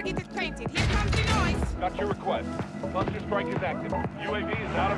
target is. Here comes the noise. Got your request. Cluster strike is active. UAV is out.